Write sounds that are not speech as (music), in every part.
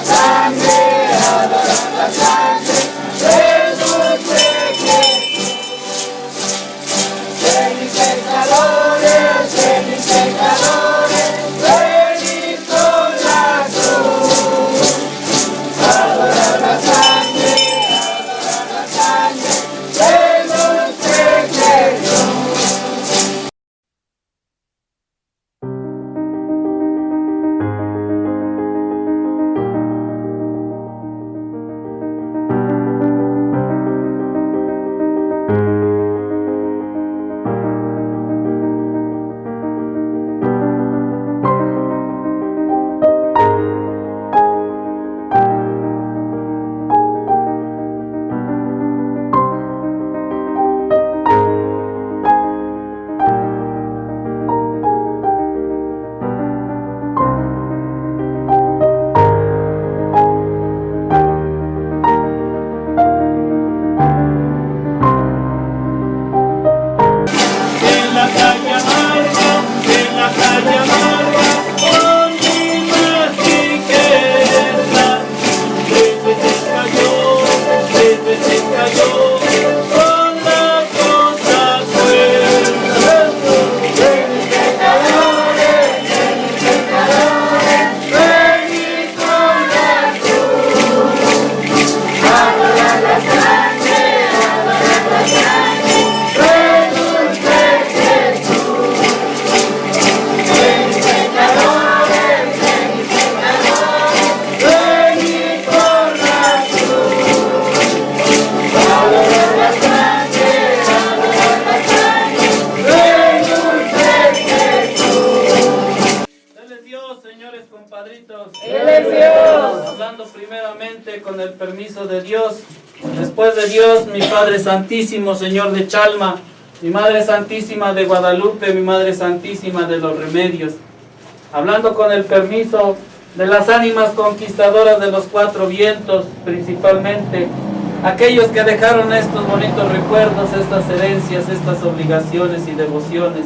Tanzania, time. Santísimo, Señor de Chalma, mi Madre Santísima de Guadalupe, mi Madre Santísima de los Remedios. Hablando con el permiso de las ánimas conquistadoras de los cuatro vientos, principalmente aquellos que dejaron estos bonitos recuerdos, estas herencias, estas obligaciones y devociones.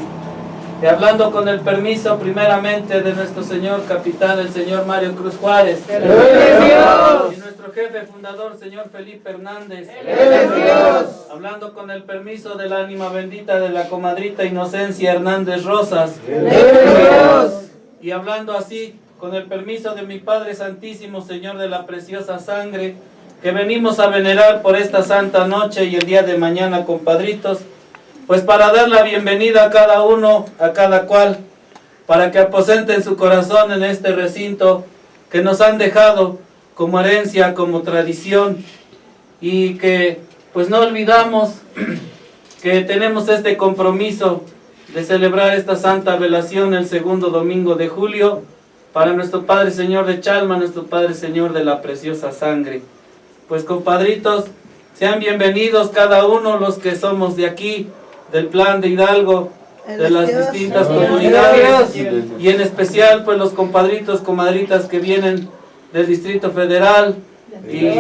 Y hablando con el permiso primeramente de nuestro señor capitán, el señor Mario Cruz Juárez. Nuestro jefe fundador, señor Felipe Hernández. Hablando con el permiso de la ánima bendita de la comadrita Inocencia Hernández Rosas. Y hablando así, con el permiso de mi Padre Santísimo, Señor de la preciosa sangre, que venimos a venerar por esta santa noche y el día de mañana, compadritos, pues para dar la bienvenida a cada uno, a cada cual, para que aposenten su corazón en este recinto que nos han dejado como herencia, como tradición, y que pues no olvidamos (clears throat) que tenemos este compromiso de celebrar esta santa velación el segundo domingo de julio para nuestro Padre Señor de Chalma, nuestro Padre Señor de la preciosa sangre. Pues compadritos, sean bienvenidos cada uno los que somos de aquí, del plan de Hidalgo, de las distintas comunidades y en especial pues los compadritos, comadritas que vienen del Distrito Federal y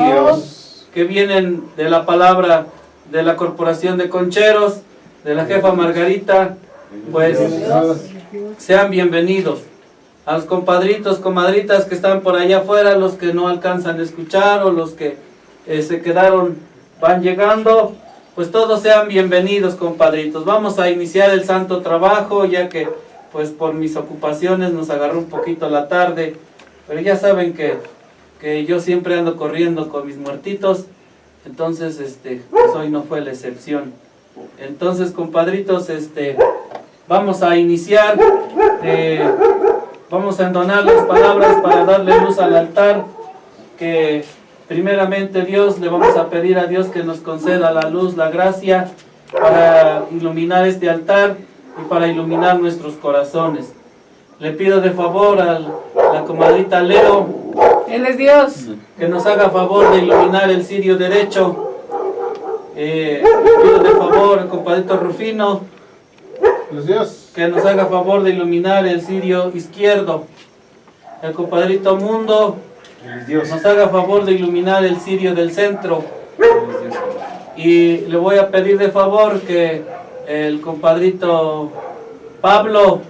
que vienen de la palabra de la Corporación de Concheros, de la jefa Margarita, pues sean bienvenidos. A los compadritos, comadritas que están por allá afuera, los que no alcanzan a escuchar o los que eh, se quedaron, van llegando, pues todos sean bienvenidos compadritos. Vamos a iniciar el santo trabajo ya que pues por mis ocupaciones nos agarró un poquito la tarde. Pero ya saben que, que yo siempre ando corriendo con mis muertitos. Entonces este, pues hoy no fue la excepción. Entonces compadritos, este, vamos a iniciar. Eh, vamos a entonar las palabras para darle luz al altar que Primeramente Dios, le vamos a pedir a Dios que nos conceda la luz, la gracia para iluminar este altar y para iluminar nuestros corazones. Le pido de favor a la comadrita Leo. Él es Dios. Que nos haga favor de iluminar el sirio derecho. Eh, pido de favor al compadrito Rufino. Dios. Que nos haga favor de iluminar el sirio izquierdo. El compadrito Mundo nos haga favor de iluminar el cirio del centro. Y le voy a pedir de favor que el compadrito Pablo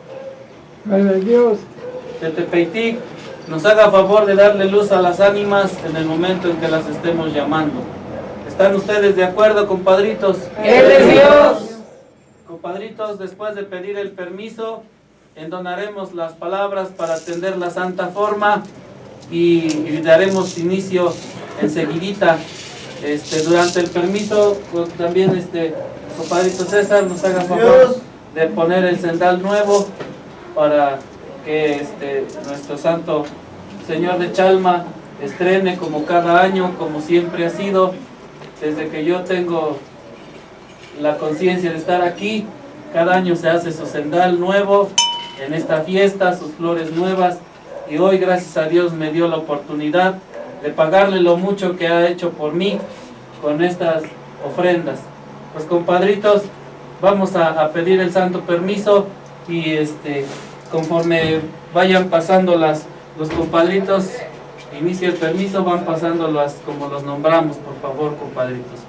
Dios. De Tepeitic nos haga favor de darle luz a las ánimas en el momento en que las estemos llamando. ¿Están ustedes de acuerdo, compadritos? Él es Dios. Compadritos, después de pedir el permiso, endonaremos las palabras para atender la santa forma y, daremos inicio enseguidita. Este, durante el permiso, pues, también este compadrito César nos haga favor de poner el sendal nuevo para que este, nuestro santo Señor de Chalma estrene como cada año, como siempre ha sido, desde que yo tengo la conciencia de estar aquí, cada año se hace su sendal nuevo en esta fiesta, sus flores nuevas, y hoy gracias a Dios me dio la oportunidad de pagarle lo mucho que ha hecho por mí con estas ofrendas. Pues compadritos, vamos a, pedir el santo permiso y este conforme vayan pasando las, los compadritos, inicia el permiso, van pasando las como los nombramos, por favor, compadritos.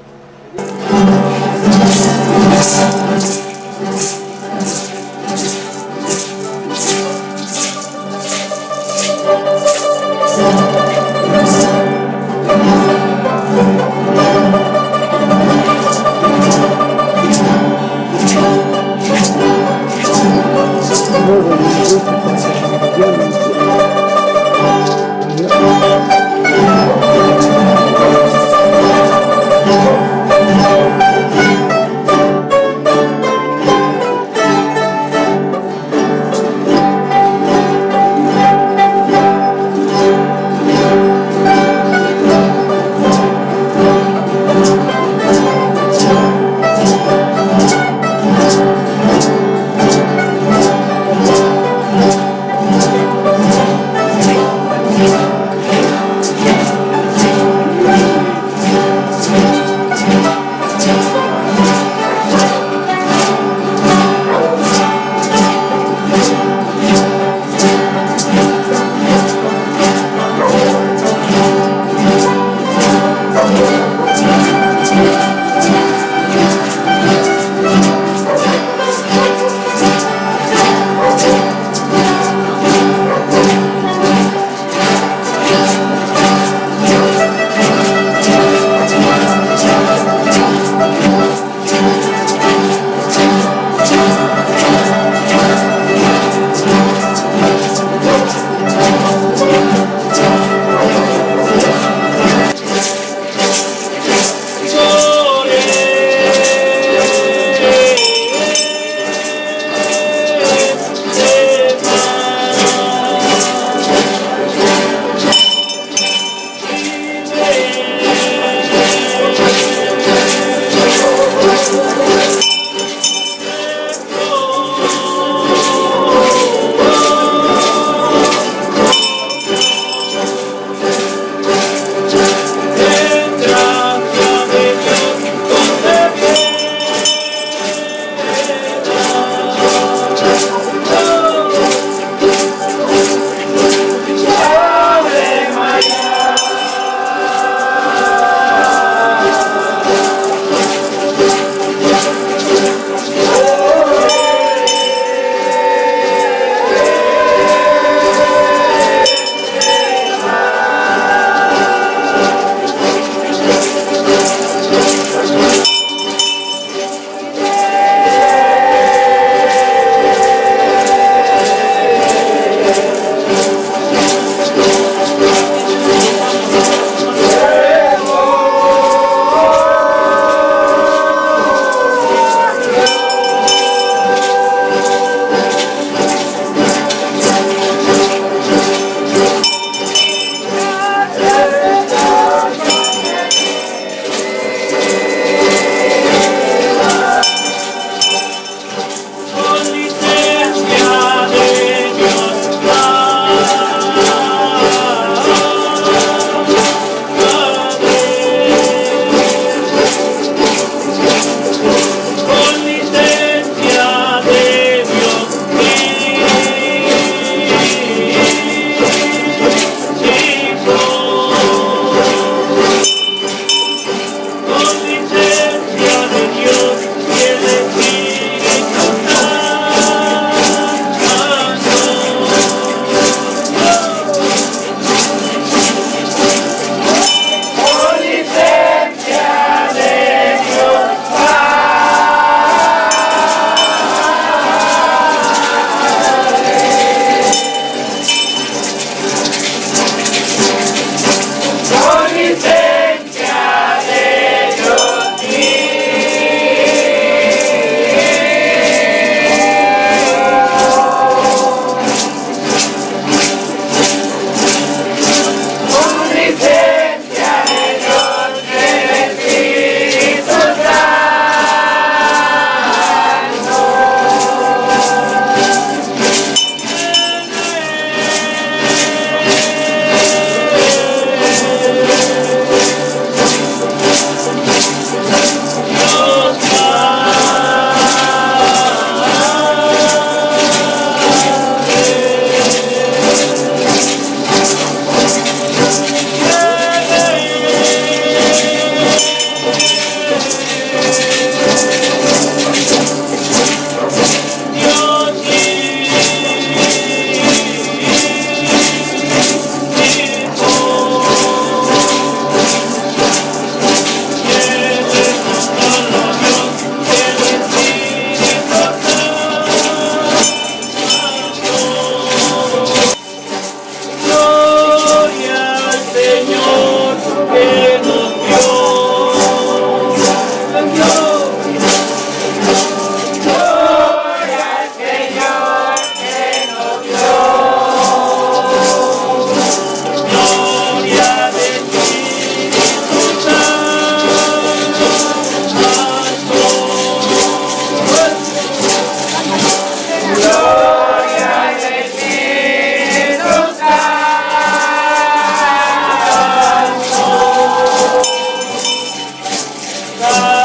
God.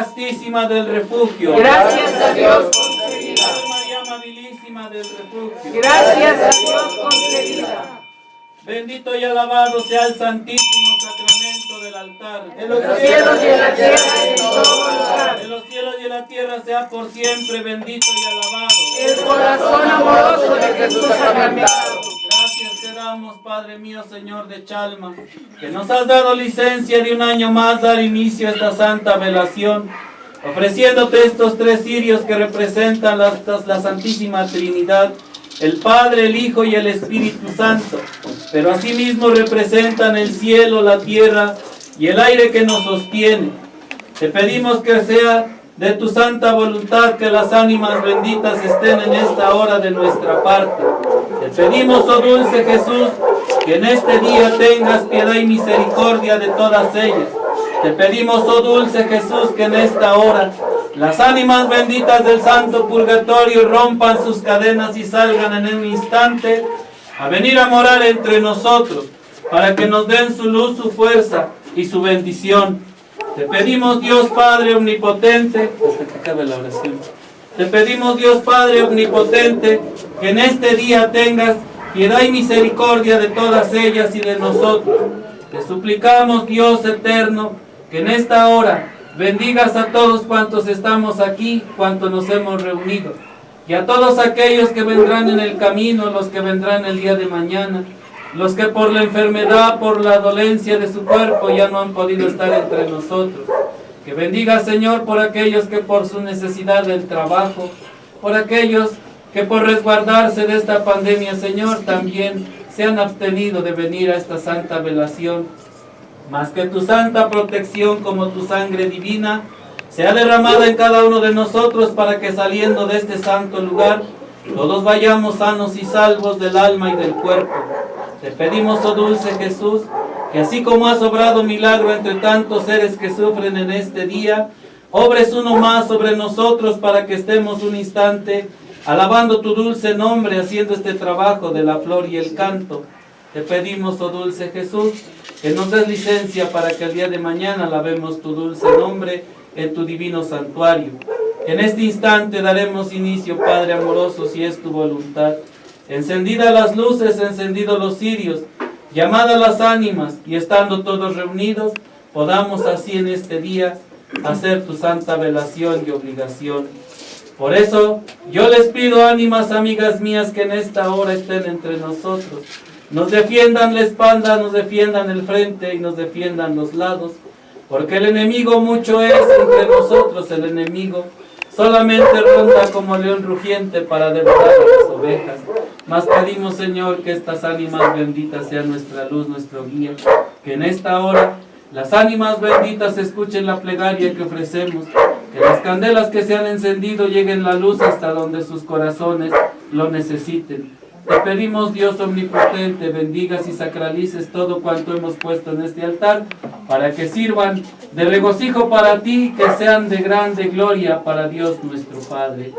Castísima del Refugio. Gracias a Dios concebida. María Amabilísima del Refugio. Gracias a Dios concebida. Bendito y alabado sea el Santísimo Sacramento del altar. En Los cielos y en la tierra y en todo lugar. En los cielos y en la tierra sea por siempre bendito y alabado. El corazón amoroso de Jesús sacramentado. Padre mío, Señor de Chalma, que nos has dado licencia de un año más dar inicio a esta santa velación, ofreciéndote estos tres cirios que representan la, la Santísima Trinidad, el Padre, el Hijo y el Espíritu Santo, pero asimismo representan el cielo, la tierra y el aire que nos sostiene. Te pedimos que sea de tu santa voluntad que las ánimas benditas estén en esta hora de nuestra parte. Te pedimos, oh dulce Jesús, que en este día tengas piedad y misericordia de todas ellas. Te pedimos, oh dulce Jesús, que en esta hora las ánimas benditas del santo purgatorio rompan sus cadenas y salgan en un instante a venir a morar entre nosotros, para que nos den su luz, su fuerza y su bendición. Te pedimos Dios Padre Omnipotente, hasta que acabe la oración. Te pedimos Dios Padre Omnipotente, que en este día tengas piedad y misericordia de todas ellas y de nosotros. Te suplicamos Dios eterno, que en esta hora bendigas a todos cuantos estamos aquí, cuantos nos hemos reunido, y a todos aquellos que vendrán en el camino, los que vendrán el día de mañana, los que por la enfermedad, por la dolencia de su cuerpo ya no han podido estar entre nosotros. Que bendiga Señor por aquellos que por su necesidad del trabajo, por aquellos que por resguardarse de esta pandemia, Señor, también se han abstenido de venir a esta santa velación. Más que tu santa protección como tu sangre divina sea derramada en cada uno de nosotros para que saliendo de este santo lugar todos vayamos sanos y salvos del alma y del cuerpo. Te pedimos, oh dulce Jesús, que así como has obrado milagro entre tantos seres que sufren en este día, obres uno más sobre nosotros para que estemos un instante alabando tu dulce nombre, haciendo este trabajo de la flor y el canto. Te pedimos, oh dulce Jesús, que nos des licencia para que el día de mañana alabemos tu dulce nombre en tu divino santuario. En este instante daremos inicio, Padre amoroso, si es tu voluntad. Encendidas las luces, encendidos los cirios, llamadas las ánimas y estando todos reunidos, podamos así en este día hacer tu santa velación y obligación. Por eso yo les pido, ánimas amigas mías, que en esta hora estén entre nosotros. Nos defiendan la espalda, nos defiendan el frente y nos defiendan los lados. Porque el enemigo mucho es entre nosotros, el enemigo solamente ronda como león rugiente para devorar a las ovejas. Mas pedimos, Señor, que estas ánimas benditas sean nuestra luz, nuestro guía. Que en esta hora las ánimas benditas escuchen la plegaria que ofrecemos. Que las candelas que se han encendido lleguen la luz hasta donde sus corazones lo necesiten. Te pedimos, Dios omnipotente, bendigas y sacralices todo cuanto hemos puesto en este altar, para que sirvan de regocijo para ti, que sean de grande gloria para Dios nuestro Padre.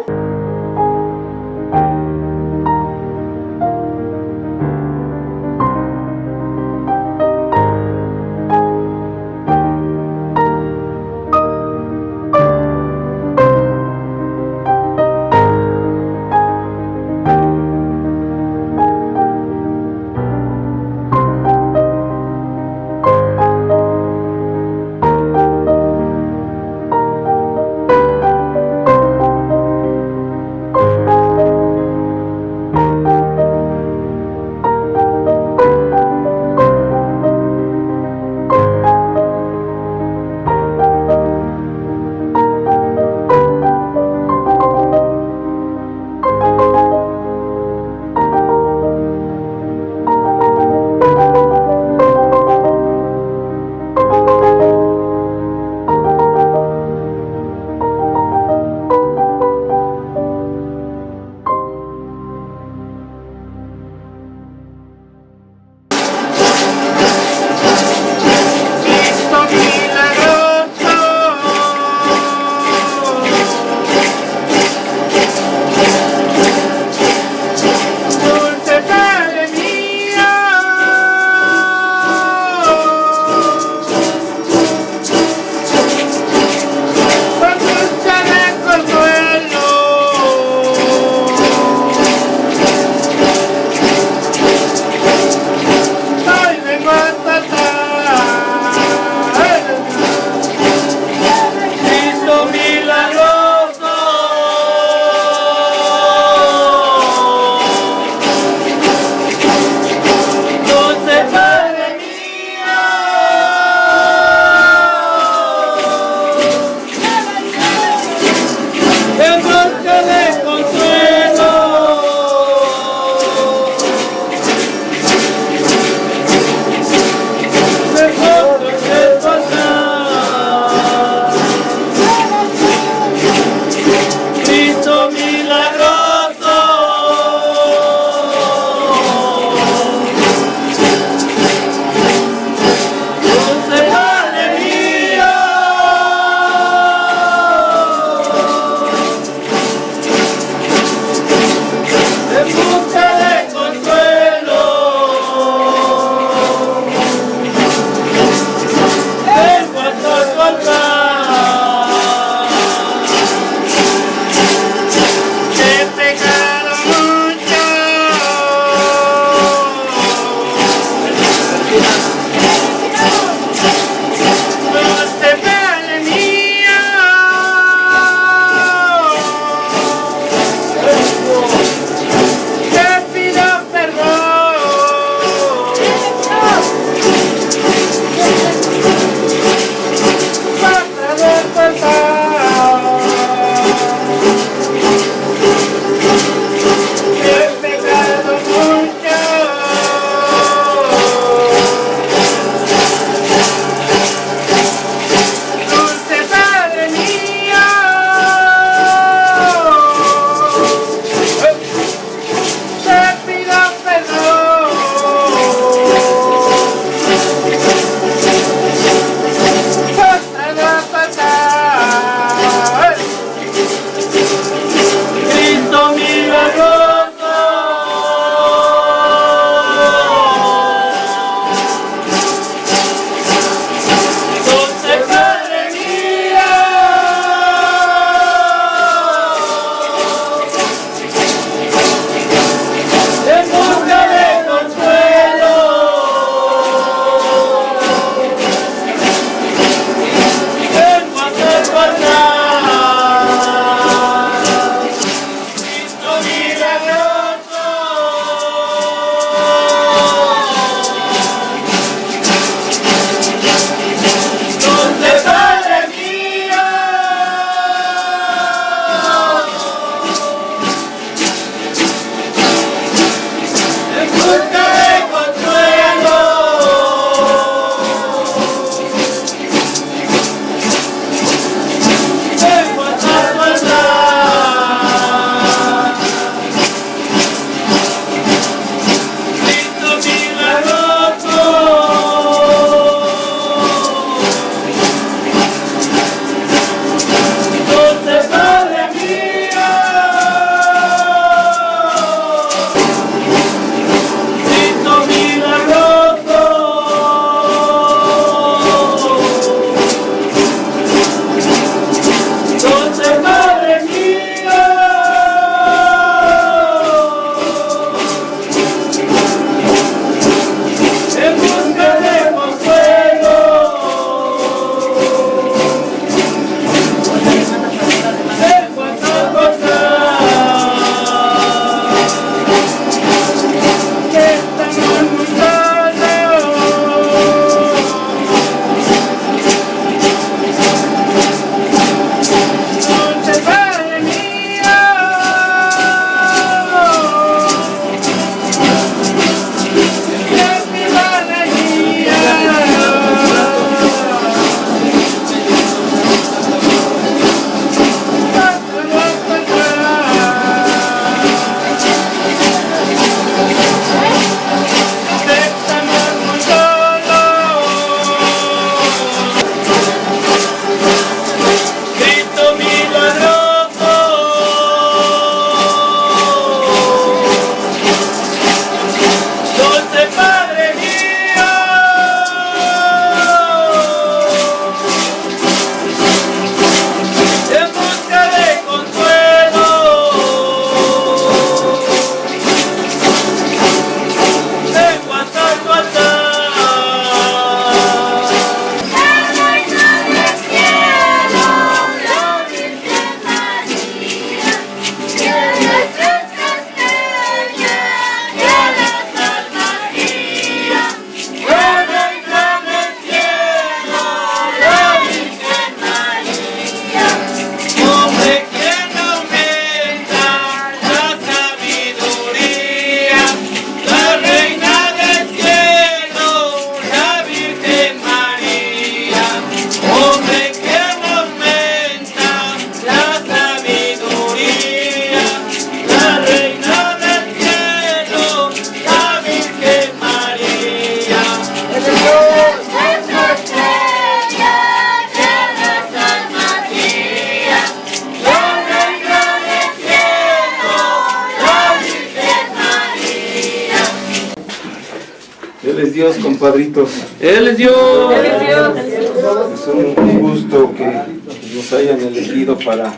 Hayan elegido para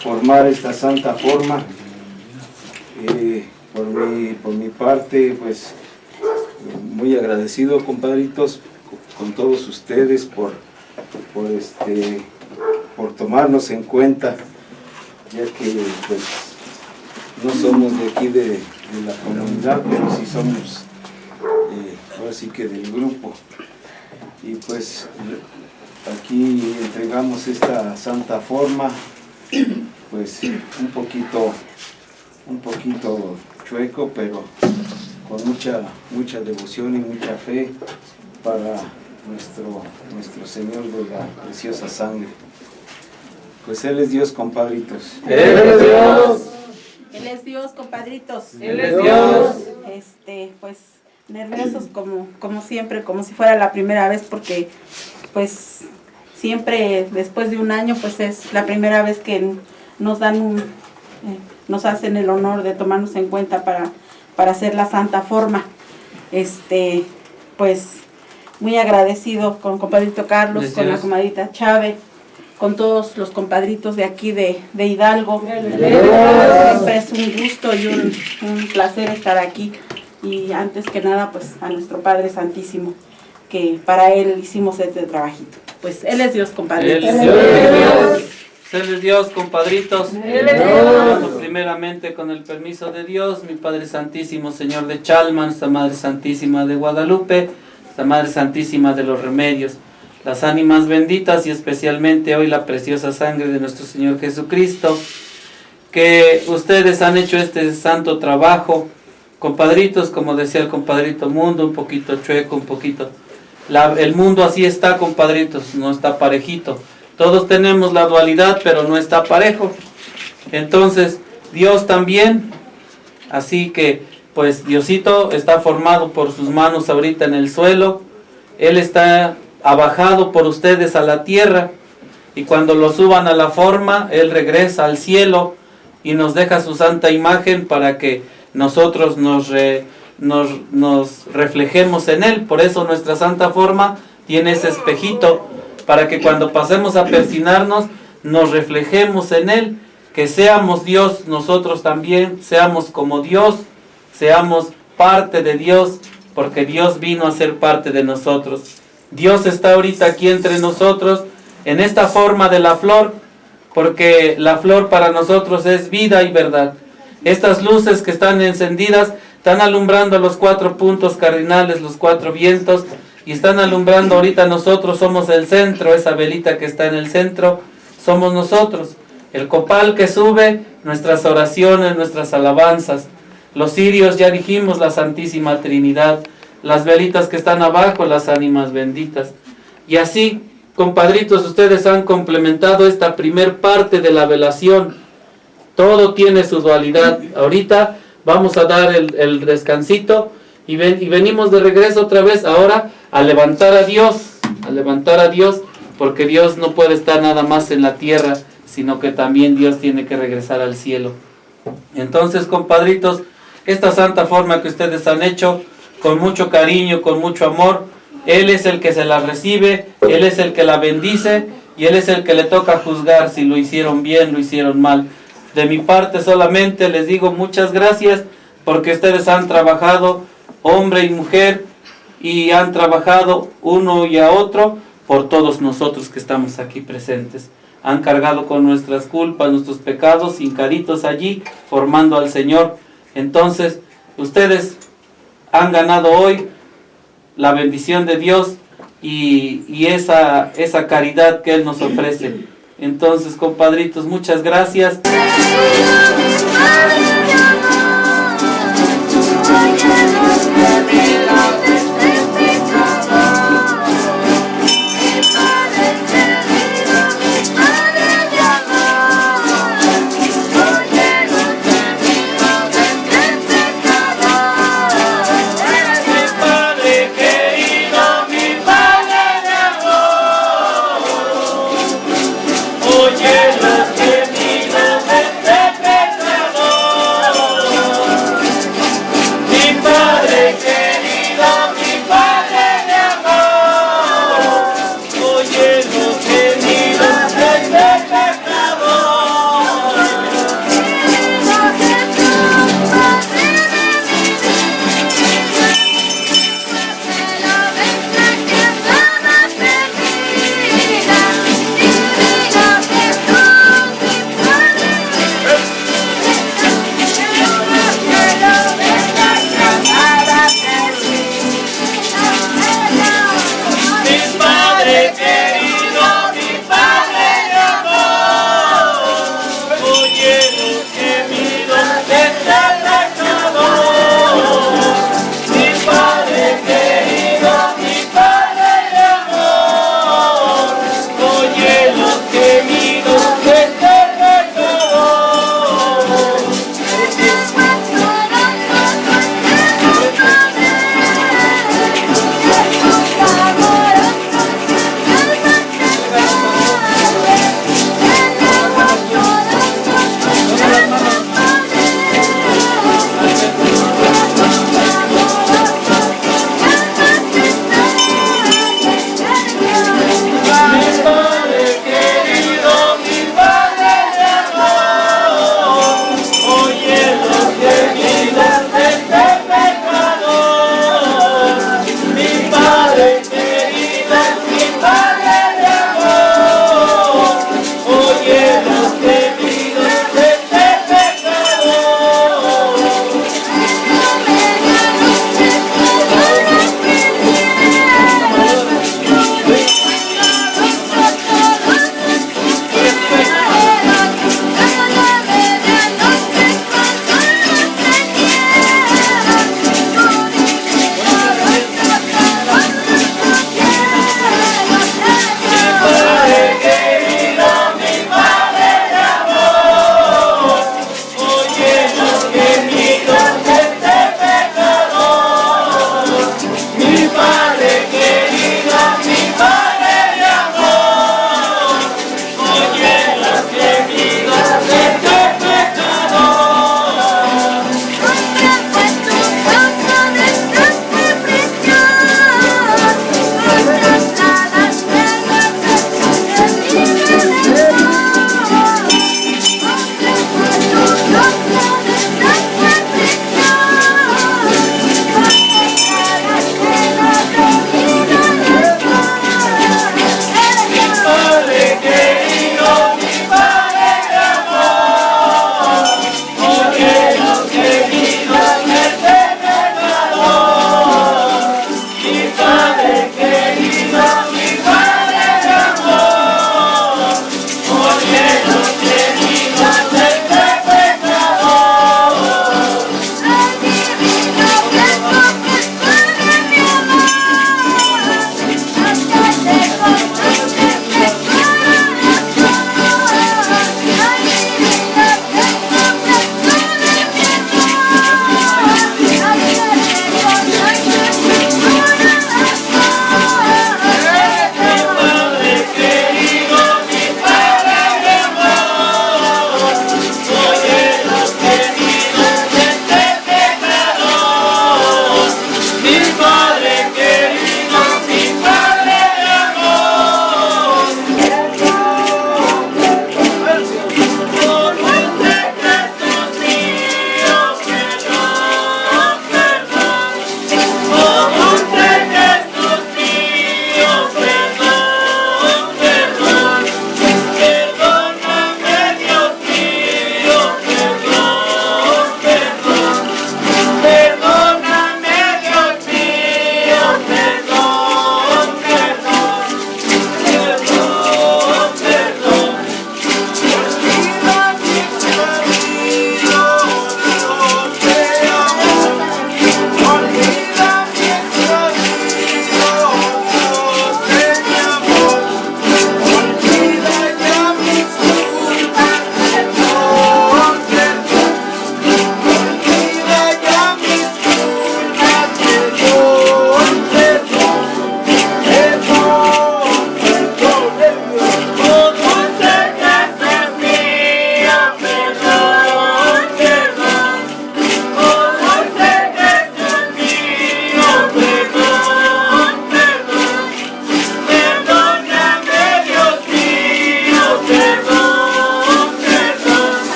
formar esta santa forma. Eh, por, mi, por mi parte, pues muy agradecido, compadritos, con todos ustedes por, por, este, por tomarnos en cuenta, ya que pues, no somos de aquí de, de la comunidad, pero sí somos eh, ahora sí que del grupo. Y pues aquí entregamos esta santa forma, pues un poquito, un poquito chueco, pero con mucha, mucha devoción y mucha fe para nuestro, nuestro Señor de la preciosa sangre. Pues Él es Dios, compadritos. Él es Dios. Él es Dios, compadritos. Él es Dios. Este, pues nerviosos como, como siempre, como si fuera la primera vez, porque pues siempre después de un año, pues es la primera vez que nos dan un, eh, nos hacen el honor de tomarnos en cuenta para, para hacer la santa forma. Este, pues muy agradecido con compadrito Carlos, Gracias. con la comadita Chávez, con todos los compadritos de aquí de, de Hidalgo. Siempre es un gusto y un, un placer estar aquí. Y antes que nada, pues a nuestro Padre Santísimo, que para Él hicimos este trabajito. Pues Él es Dios, Él compadritos. es Dios. Él es Dios, compadritos. Primeramente, con el permiso de Dios, mi Padre Santísimo, Señor de Chalma, nuestra Madre Santísima de Guadalupe, nuestra Madre Santísima de los Remedios, las ánimas benditas y especialmente hoy la preciosa sangre de nuestro Señor Jesucristo, que ustedes han hecho este santo trabajo, compadritos, como decía el compadrito Mundo, un poquito chueco, un poquito... El mundo así está, compadritos, no está parejito. Todos tenemos la dualidad, pero no está parejo. Entonces, Dios también, así que, pues Diosito está formado por sus manos ahorita en el suelo. Él está abajado por ustedes a la tierra. Y cuando lo suban a la forma, Él regresa al cielo y nos deja su santa imagen para que nosotros nos, re- nos, reflejemos en Él. Por eso nuestra santa forma tiene ese espejito para que cuando pasemos a persinarnos nos reflejemos en Él, que seamos Dios nosotros también, seamos como Dios, seamos parte de Dios, porque Dios vino a ser parte de nosotros. Dios está ahorita aquí entre nosotros en esta forma de la flor, porque la flor para nosotros es vida y verdad. Estas luces que están encendidas están alumbrando los cuatro puntos cardinales, los cuatro vientos, y están alumbrando ahorita nosotros, somos el centro, esa velita que está en el centro, somos nosotros. El copal que sube, nuestras oraciones, nuestras alabanzas. Los cirios, ya dijimos, la Santísima Trinidad. Las velitas que están abajo, las ánimas benditas. Y así, compadritos, ustedes han complementado esta primer parte de la velación. Todo tiene su dualidad. Ahorita vamos a dar el, descansito y, ven- y venimos de regreso otra vez ahora a levantar a Dios, a levantar a Dios, porque Dios no puede estar nada más en la tierra, sino que también Dios tiene que regresar al cielo. Entonces, compadritos, esta santa forma que ustedes han hecho, con mucho cariño, con mucho amor, Él es el que se la recibe, Él es el que la bendice y Él es el que le toca juzgar si lo hicieron bien, lo hicieron mal. De mi parte solamente les digo muchas gracias porque ustedes han trabajado, hombre y mujer, y han trabajado uno y a otro por todos nosotros que estamos aquí presentes. Han cargado con nuestras culpas, nuestros pecados, hincaditos allí, formando al Señor. Entonces, ustedes han ganado hoy la bendición de Dios y, y esa, esa caridad que Él nos ofrece. Entonces, compadritos, muchas gracias.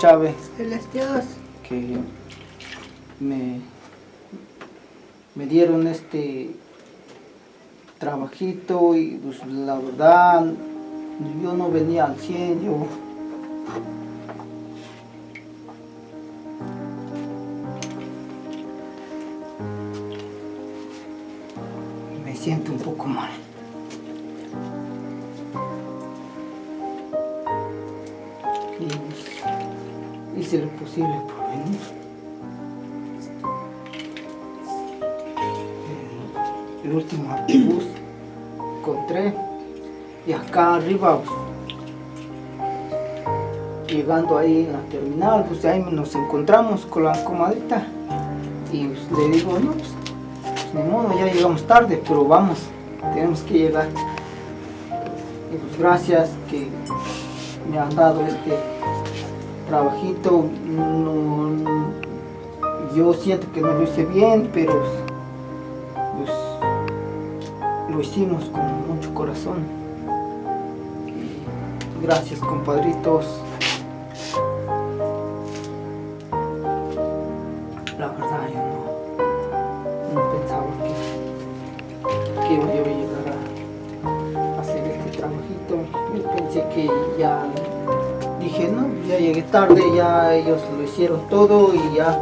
Chávez. Dios. que me, me dieron este trabajito y pues la verdad yo no venía al 100, yo acá arriba pues, llegando ahí en la terminal pues ahí nos encontramos con la comadrita y pues, le digo no pues, pues, ni modo ya llegamos tarde pero vamos tenemos que llegar pues gracias que me han dado este trabajito no, yo siento que no lo hice bien pero pues, lo hicimos con mucho corazón. Gracias compadritos. La verdad yo no, no pensaba que, que iba yo a llegar a, hacer este trabajito. Yo pensé que ya dije no, ya llegué tarde, ya ellos lo hicieron todo y ya,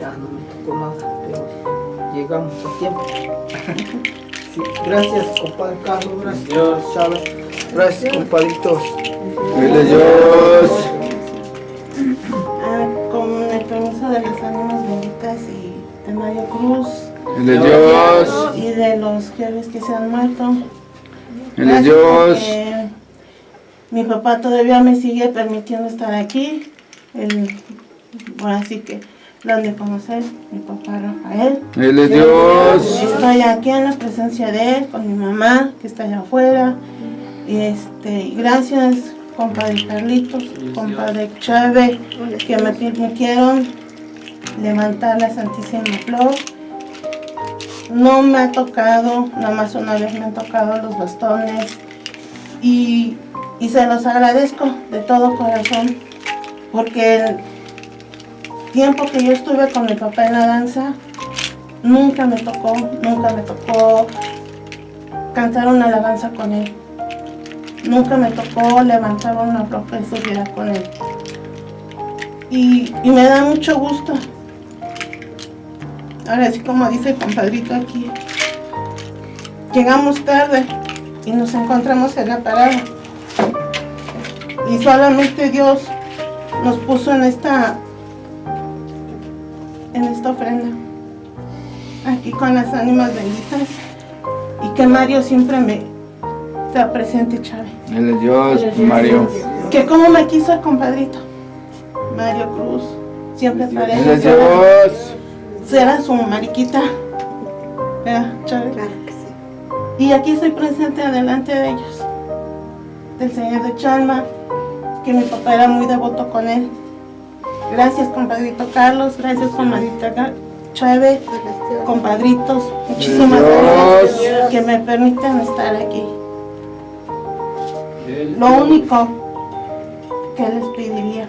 ya no me tocó nada, pero llegamos a tiempo. (laughs) Sí, gracias, compadre Carlos. Gracias. Chávez. Gracias, compadritos. A Dios. Ah, con el permiso de las ánimas benditas y de Mario Cruz Dios. y de los jefes que se han muerto. Gracias Dios. Mi papá todavía me sigue permitiendo estar aquí. Él, bueno, así que lo han de conocer, mi papá Rafael. Gloria a Dios. Estoy aquí en la presencia de él, con mi mamá, que está allá afuera. Y este, gracias, compadre Carlitos, compadre Chávez, que me permitieron levantar la Santísima Flor. No me ha tocado, nada más una vez me han tocado los bastones. Y, y se los agradezco de todo corazón, porque el tiempo que yo estuve con mi papá en la danza, nunca me tocó, nunca me tocó cantar una alabanza con él. Nunca me tocó levantar una ropa y subir con él. Y, y me da mucho gusto. Ahora sí como dice el compadrito aquí. Llegamos tarde y nos encontramos en la parada. Y solamente Dios nos puso en esta en esta ofrenda aquí con las ánimas benditas y que Mario siempre me está presente, Chávez. A Dios, Mario. Que como me quiso el compadrito, Mario Cruz, siempre a él será, Dios. será su mariquita, ¿verdad, Chávez? Y aquí estoy presente delante de ellos, del Señor de Chalma, que mi papá era muy devoto con él. Gracias, compadrito Carlos, gracias, comadrita Ga- Chávez, compadritos, muchísimas Dios. gracias que me permiten estar aquí. Lo único que les pediría,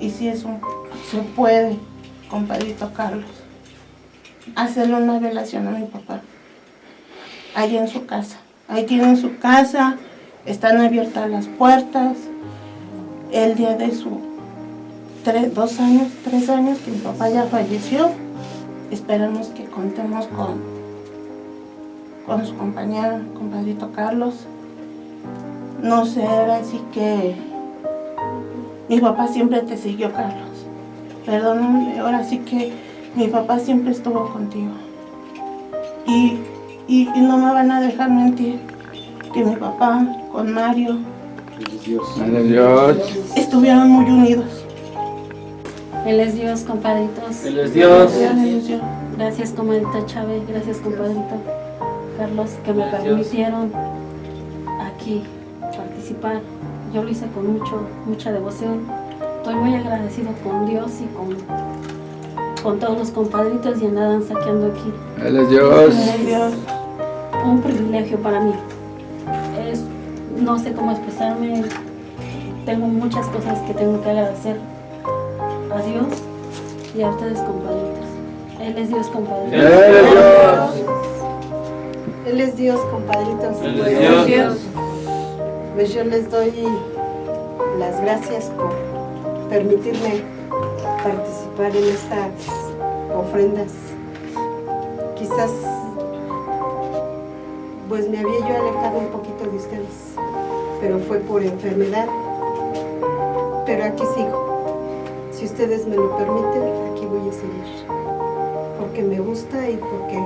y si eso se puede, compadrito Carlos, hacerle una velación a mi papá, allí en su casa. Ahí tienen su casa, están abiertas las puertas. El día de su tres, dos años, tres años que mi papá ya falleció, esperamos que contemos con, con su compañero, compadrito Carlos. No sé, ahora sí que mi papá siempre te siguió, Carlos. Perdóname, ahora sí que mi papá siempre estuvo contigo. Y, y, y no me van a dejar mentir. que mi papá con Mario a Dios. estuvieron muy unidos. Él es Dios, compadritos. Él es Dios. Dios. Gracias, comadrita Chávez. Gracias, compadrito Carlos, que me Dios. permitieron aquí participar. Yo lo hice con mucho, mucha devoción. Estoy muy agradecido con Dios y con, con todos los compadritos y andaban saqueando aquí. Él es Dios. A Dios. Un privilegio para mí. Es, no sé cómo expresarme. Tengo muchas cosas que tengo que agradecer a Dios y a ustedes, compadritos. Él es Dios, Él compadritos. es Dios. Él es Dios, compadritos. Él es Dios. Pues yo les doy las gracias por permitirme participar en estas ofrendas. Quizás pues me había yo alejado un poquito de ustedes, pero fue por enfermedad. Pero aquí sigo. Si ustedes me lo permiten, aquí voy a seguir. Porque me gusta y porque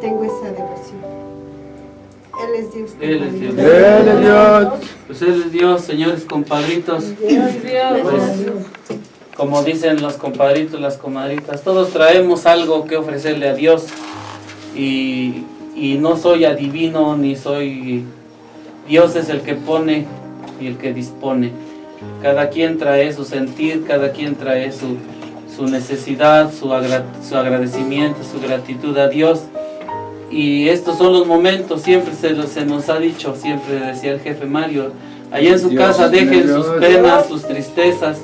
tengo esa devoción. Él es Dios. Él es Dios. Él es Dios. Pues Él es Dios, señores compadritos. Pues, como dicen los compadritos, las comadritas, todos traemos algo que ofrecerle a Dios. Y, y no soy adivino ni soy... Dios es el que pone y el que dispone. Cada quien trae su sentir, cada quien trae su, su necesidad, su, agra- su agradecimiento, su gratitud a Dios. Y estos son los momentos, siempre se, se nos ha dicho, siempre decía el jefe Mario, allá en su Dios, casa dejen Dios. sus penas, sus tristezas,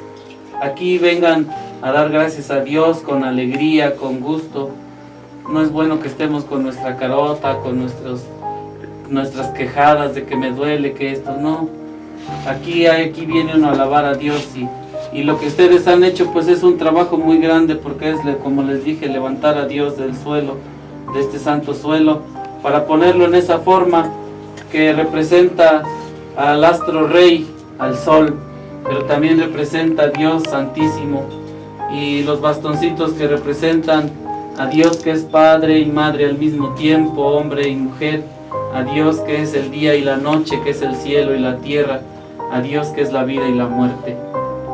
aquí vengan a dar gracias a Dios con alegría, con gusto. No es bueno que estemos con nuestra carota, con nuestros, nuestras quejadas de que me duele, que esto, no. Aquí, aquí viene uno a alabar a Dios y, y lo que ustedes han hecho pues es un trabajo muy grande porque es, como les dije, levantar a Dios del suelo, de este santo suelo, para ponerlo en esa forma que representa al astro rey, al sol, pero también representa a Dios santísimo y los bastoncitos que representan a Dios que es Padre y Madre al mismo tiempo, hombre y mujer, a Dios que es el día y la noche, que es el cielo y la tierra, a Dios que es la vida y la muerte.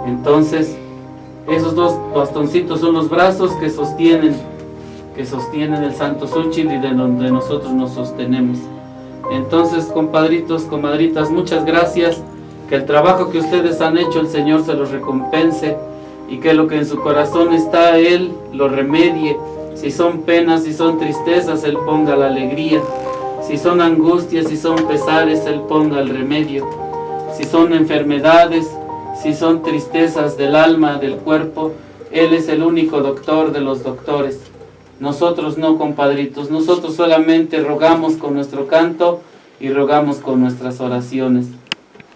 Entonces, esos dos bastoncitos son los brazos que sostienen, que sostienen el Santo Súchil y de donde nosotros nos sostenemos. Entonces, compadritos, comadritas, muchas gracias. Que el trabajo que ustedes han hecho, el Señor se los recompense y que lo que en su corazón está, Él lo remedie. Si son penas, si son tristezas, Él ponga la alegría. Si son angustias, si son pesares, Él ponga el remedio. Si son enfermedades, si son tristezas del alma, del cuerpo, Él es el único doctor de los doctores. Nosotros no, compadritos, nosotros solamente rogamos con nuestro canto y rogamos con nuestras oraciones.